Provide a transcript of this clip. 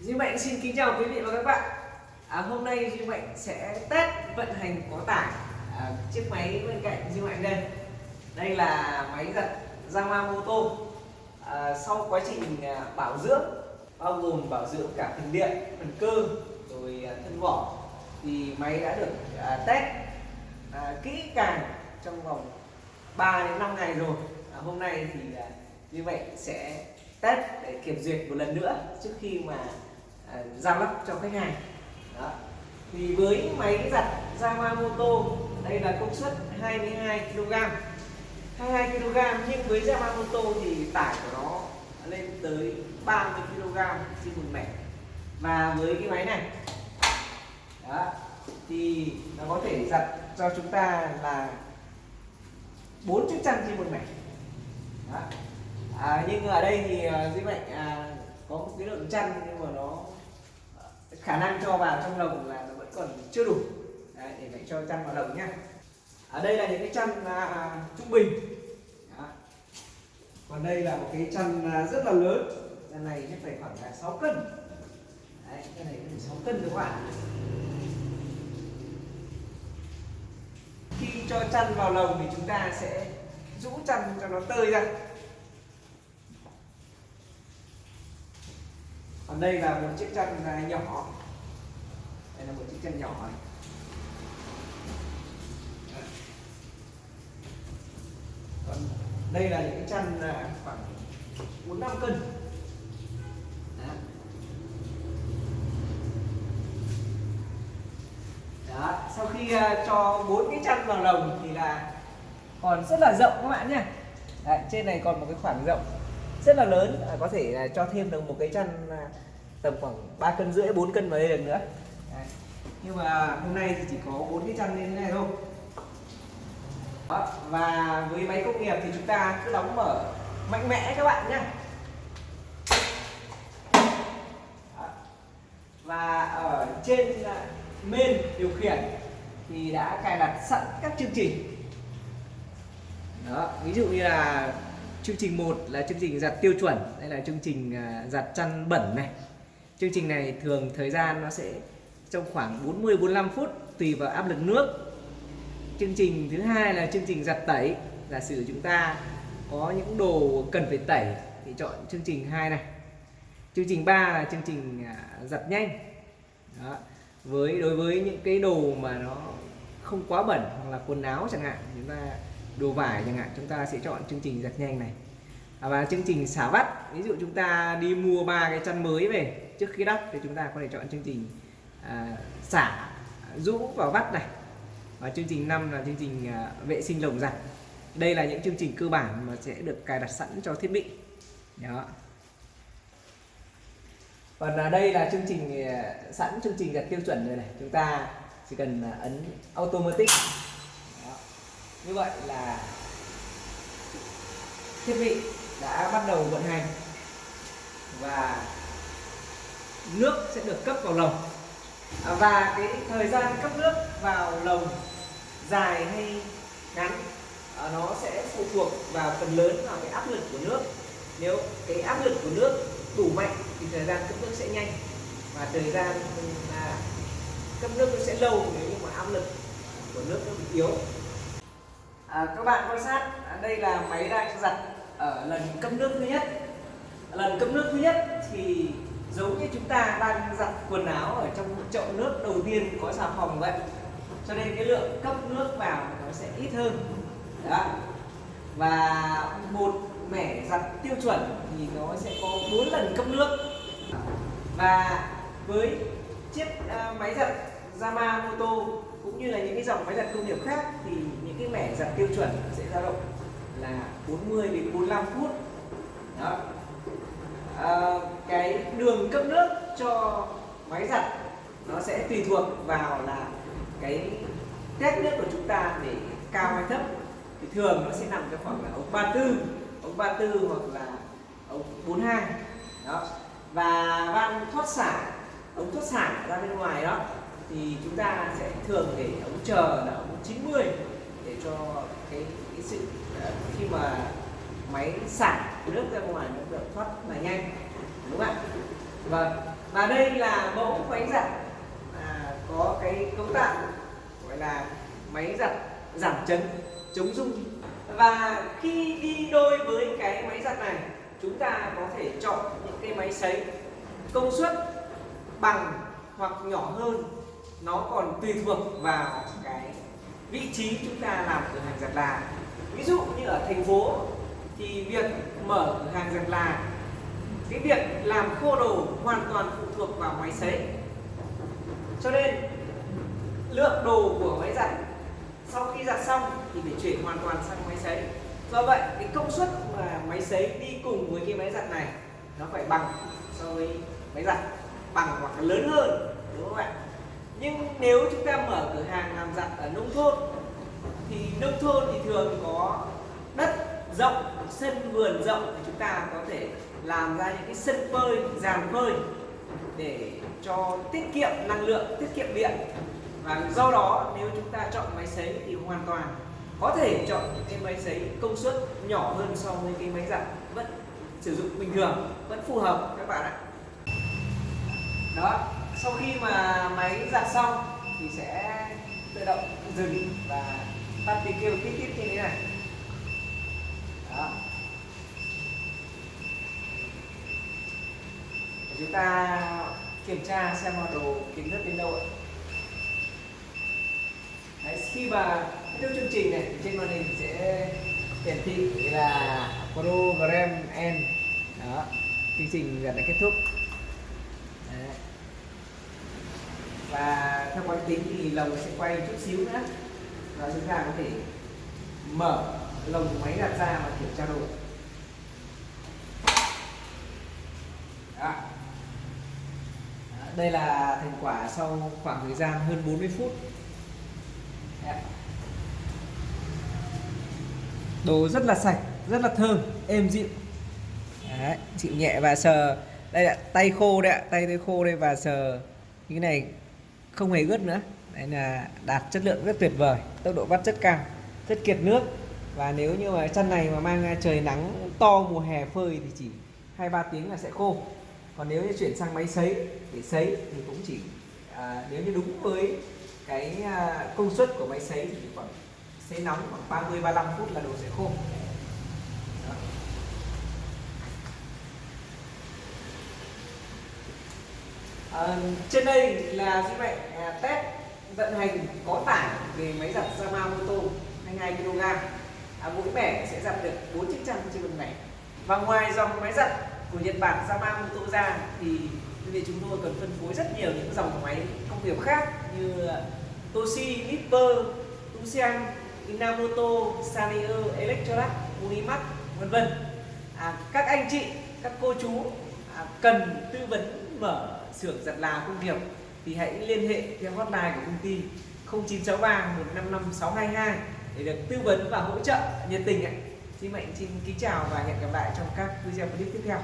Duy Mạnh xin kính chào quý vị và các bạn. À, Hôm nay Duy Mạnh sẽ test vận hành có tải à, chiếc máy bên cạnh Duy Mạnh đây. Đây là máy giặt Yamamoto. À, Sau quá trình à, bảo dưỡng bao gồm bảo dưỡng cả phần điện, phần cơ rồi à, thân vỏ thì máy đã được à, test à, kỹ càng trong vòng 3 đến 5 ngày rồi. À, Hôm nay thì à, Duy Mạnh sẽ test để kiểm duyệt một lần nữa trước khi mà À, giao lắp cho khách hàng đó. thì với máy giặt Yamamoto đây là công suất 22 kg 22 kg nhưng với Yamamoto thì tải của nó lên tới 30 kg trên một mẻ và với cái máy này đó, thì nó có thể giặt cho chúng ta là 4 chiếc chăn trên một mẻ đó. À, nhưng ở đây thì uh, Duy Mạnh à, có một cái lượng chăn nhưng mà nó khả năng cho vào trong lồng là nó vẫn còn chưa đủ. Đấy, để mẹ cho chăn vào lồng nhá. Ở đây là những cái chăn à, trung bình. Đó. còn đây là một cái chăn à, rất là lớn. Chăn này chắc phải khoảng là 6 cân. Đấy, cái này phải 6 cân các bạn. Khi cho chăn vào lồng thì chúng ta sẽ rũ chăn cho nó tơi ra. Còn đây là một chiếc chăn à, nhỏ đây là một chiếc chân nhỏ này còn đây là những cái chăn à, khoảng bốn năm cân Đó. Đó. sau khi à, cho bốn cái chăn vào lồng thì là còn rất là rộng các bạn nhé Đấy, trên này còn một cái khoảng rộng rất là lớn à, có thể là cho thêm được một cái chăn à, tầm khoảng 3 cân rưỡi 4 cân vào đây được nữa Đấy. nhưng mà hôm nay thì chỉ có bốn cái chăn như thế này thôi Đó. và với máy công nghiệp thì chúng ta cứ đóng mở mạnh mẽ các bạn nhé và ở trên à, main điều khiển thì đã cài đặt sẵn các chương trình đó, ví dụ như là chương trình 1 là chương trình giặt tiêu chuẩn, đây là chương trình à, giặt chăn bẩn này chương trình này thường thời gian nó sẽ trong khoảng 40 45 phút tùy vào áp lực nước. Chương trình thứ hai là chương trình giặt tẩy. Giả sử chúng ta có những đồ cần phải tẩy thì chọn chương trình 2 này. Chương trình 3 là chương trình à, giặt nhanh. Đó. với đối với những cái đồ mà nó không quá bẩn hoặc là quần áo chẳng hạn chúng ta đồ vải chẳng hạn chúng ta sẽ chọn chương trình giặt nhanh này. À, và chương trình xả vắt. Ví dụ chúng ta đi mua ba cái chăn mới về trước khi đắp thì chúng ta có thể chọn chương trình à, xả rũ vào vắt này. Và chương trình 5 là chương trình à, vệ sinh lồng giặt. Đây là những chương trình cơ bản mà sẽ được cài đặt sẵn cho thiết bị. Đó. Còn ở đây là chương trình à, sẵn chương trình giặt tiêu chuẩn rồi này. Chúng ta chỉ cần à, ấn automatic. Đó. như vậy là thiết bị đã bắt đầu vận hành. Và nước sẽ được cấp vào lồng và cái thời gian cấp nước vào lồng dài hay ngắn ờ, nó sẽ phụ thuộc vào phần lớn vào cái áp lực của nước. Nếu cái áp lực của nước đủ mạnh thì thời gian cấp nước sẽ nhanh và thời gian là cấp nước nó sẽ lâu nếu như mà áp lực của nước nó bị yếu. À, các bạn quan sát à, đây là máy đang giặt ở lần cấp nước thứ nhất. Lần cấp nước thứ nhất thì giống như chúng ta đang giặt quần áo ở trong một chậu nước đầu tiên có xà phòng vậy. Cho nên cái lượng cấp nước vào nó sẽ ít hơn. Đó. Và một mẻ giặt tiêu chuẩn thì nó sẽ có 4 lần cấp nước. Và với chiếc ờ, máy giặt Yamamoto cũng như là những cái dòng máy giặt công nghiệp khác thì những cái mẻ giặt tiêu chuẩn sẽ dao động là 40 đến 45 phút. Đó. À, cái đường cấp nước cho máy giặt nó sẽ tùy thuộc vào là cái test nước của chúng ta để cao hay thấp. Thì thường nó sẽ nằm trong khoảng là ống 34 ống 34 hoặc là ống 42 đó. Và van thoát xả ống thoát xả ra bên ngoài đó thì chúng ta sẽ thường để ống chờ là ống 90 để cho cái, cái sự ờ, khi mà máy xả nước ra ngoài nó được thoát là nhanh đúng không ạ? Vâng. Và đây là mẫu máy giặt à, có cái cấu tạo gọi là máy giặt giảm chấn chống rung. Và khi đi đôi với cái máy giặt này chúng ta có thể chọn những cái máy sấy. Công suất bằng hoặc nhỏ hơn nó còn tùy thuộc vào cái vị trí chúng ta làm cửa hàng giặt là. Ví dụ như ở thành phố thì việc mở cửa hàng giặt là cái việc làm khô đồ hoàn toàn phụ thuộc vào máy sấy cho nên, lượng đồ của máy giặt sau khi giặt xong thì phải chuyển hoàn toàn sang máy sấy do vậy, cái công suất mà máy sấy đi cùng với cái máy giặt này nó phải bằng so với máy giặt, bằng hoặc là lớn hơn, đúng không ạ? Nhưng nếu chúng ta mở cửa hàng làm giặt ở nông thôn, thì nông thôn thì thường có rộng, sân vườn rộng thì chúng ta có thể làm ra những cái sân phơi giàn phơi để cho tiết kiệm năng lượng, tiết kiệm điện. Và do đó, nếu chúng ta chọn máy sấy thì hoàn toàn có thể chọn những cái máy sấy công suất nhỏ hơn so với cái máy giặt vẫn sử dụng bình thường, vẫn phù hợp, các bạn ạ. Đó, sau khi mà máy giặt xong thì sẽ tự động dừng và tắt tiếng kêu tít tít như thế này đó để chúng ta kiểm tra xem là đồ kính nước đến đâu ạ. Đấy, khi mà kết thúc chương trình này trên màn hình sẽ hiển thị là program end đó chương trình gần đã kết thúc. Đấy. và theo quán tính thì lồng sẽ quay chút xíu nữa. Và chúng ta có thể mở lồng máy đặt ra và kiểm tra đồ. Đó đây là thành quả sau khoảng thời gian hơn 40 phút. Đồ rất là sạch rất là thơm êm dịu. Đấy, chịu nhẹ và sờ. Đây ạ, tay khô đấy ạ tay tay khô đây và sờ. Như cái này không hề ướt nữa. Đấy là đạt chất lượng rất tuyệt vời tốc độ vắt rất cao rất kiệt nước. Và nếu như mà chân này mà mang trời nắng to mùa hè phơi thì chỉ hai ba tiếng là sẽ khô còn nếu như chuyển sang máy sấy để sấy thì cũng chỉ à, nếu như đúng với cái à, công suất của máy sấy thì khoảng sấy nóng khoảng 30 35 phút là đồ sẽ khô. Đó. À, trên đây là gì vậy à, test vận hành có tải về máy giặt Yamamoto 22 kg. À, mỗi bẻ sẽ giặt được 4 chiếc chăn trên một ngày và ngoài dòng máy giặt của Nhật Bản Yamamoto ra thì đơn vị chúng tôi còn phân phối rất nhiều những dòng máy công nghiệp khác như Toshi, Nipper, Tusian, Inamoto, Sanyo, Electrolux, Unimax, vân vân. À, các anh chị, các cô chú à, cần tư vấn mở xưởng giặt là công nghiệp thì hãy liên hệ theo hotline của công ty 0963 155 622 để được tư vấn và hỗ trợ nhiệt tình ạ. Xin mạnh xin kính chào và hẹn gặp lại trong các video clip tiếp theo.